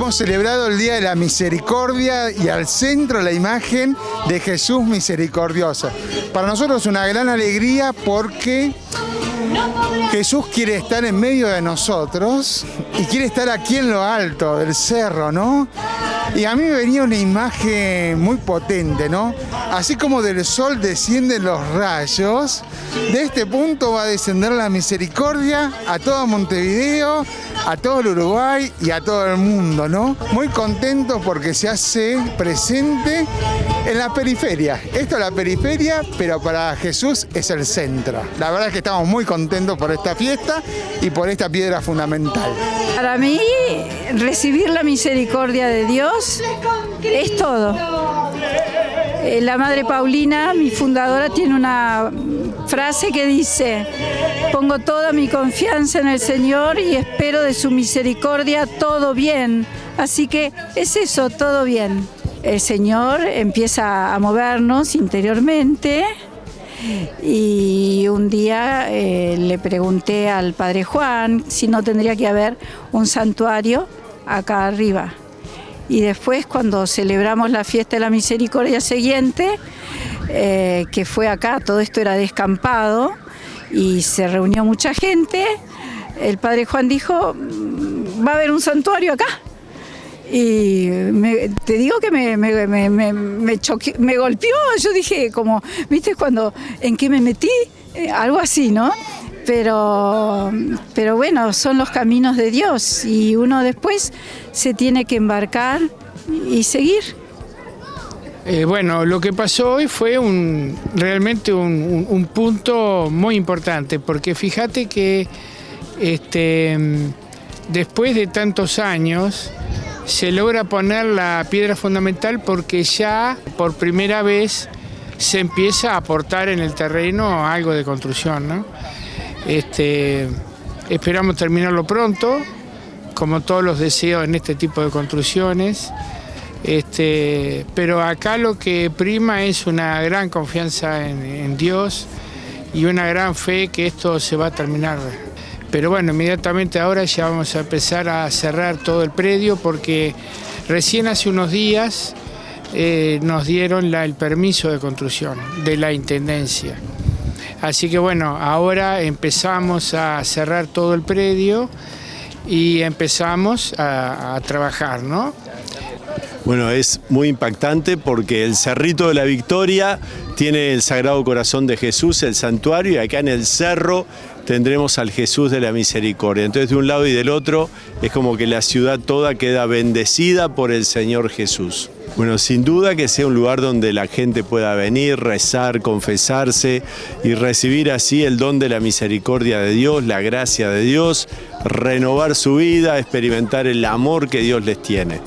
hemos celebrado el Día de la Misericordia y al centro la imagen de Jesús misericordioso. Para nosotros es una gran alegría porque Jesús quiere estar en medio de nosotros y quiere estar aquí en lo alto del cerro, ¿no? Y a mí me venía una imagen muy potente, ¿no? Así como del sol descienden los rayos, de este punto va a descender la misericordia a todo Montevideo, a todo el Uruguay y a todo el mundo, ¿no? Muy contento porque se hace presente en la periferia. Esto es la periferia, pero para Jesús es el centro. La verdad es que estamos muy contentos por esta fiesta y por esta piedra fundamental. Para mí, recibir la misericordia de Dios es todo. Eh, la Madre Paulina, mi fundadora, tiene una frase que dice, pongo toda mi confianza en el Señor y espero de su misericordia todo bien. Así que es eso, todo bien. El Señor empieza a movernos interiormente y un día eh, le pregunté al Padre Juan si no tendría que haber un santuario acá arriba. Y después cuando celebramos la fiesta de la misericordia siguiente, eh, que fue acá, todo esto era descampado y se reunió mucha gente, el Padre Juan dijo, mm, va a haber un santuario acá. Y te digo que me, me, me, me, golpeó, yo dije como, ¿viste cuando, en qué me metí? Eh, algo así, ¿no? Pero, pero bueno, son los caminos de Dios y uno después se tiene que embarcar y seguir. Eh, bueno, lo que pasó hoy fue un, realmente un, un, punto muy importante, porque fíjate que este, después de tantos años, se logra poner la piedra fundamental porque ya por primera vez se empieza a aportar en el terreno algo de construcción. Este, esperamos terminarlo pronto, como todos los deseos en este tipo de construcciones. Este, pero acá lo que prima es una gran confianza en Dios y una gran fe que esto se va a terminar pero bueno, inmediatamente ahora ya vamos a empezar a cerrar todo el predio porque recién hace unos días eh, nos dieron el permiso de construcción de la Intendencia. Así que bueno, ahora empezamos a cerrar todo el predio y empezamos a, a trabajar, ¿no? Bueno, es muy impactante porque el Cerrito de la Victoria tiene el Sagrado Corazón de Jesús, el santuario, y acá en el cerro tendremos al Jesús de la Misericordia. Entonces de un lado y del otro es como que la ciudad toda queda bendecida por el Señor Jesús. Bueno, sin duda que sea un lugar donde la gente pueda venir, rezar, confesarse y recibir así el don de la misericordia de Dios, la gracia de Dios, renovar su vida, experimentar el amor que Dios les tiene.